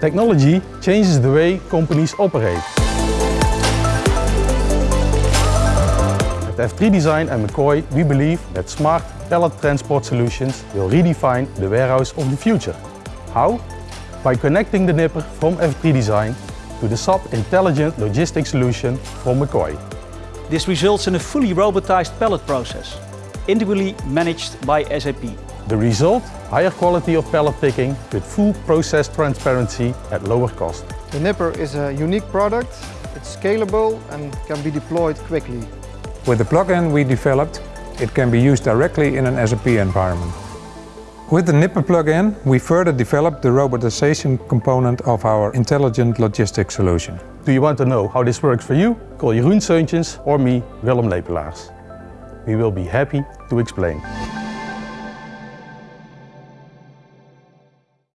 Technology changes the way companies operate. At F3 Design and McCoy, we believe that smart pallet transport solutions will redefine the warehouse of the future. How? By connecting the nipper from F3 Design to the SAP Intelligent Logistics solution from McCoy. This results in a fully robotized pallet process, individually managed by SAP. The result? Higher quality of pallet picking with full process transparency at lower cost. The Nipper is a unique product, it's scalable and can be deployed quickly. With the plugin we developed, it can be used directly in an SAP environment. With the Nipper plugin, we further developed the robotization component of our intelligent logistics solution. Do you want to know how this works for you? Call Jeroen Seuntjens or me, Willem Lepelaars. We will be happy to explain.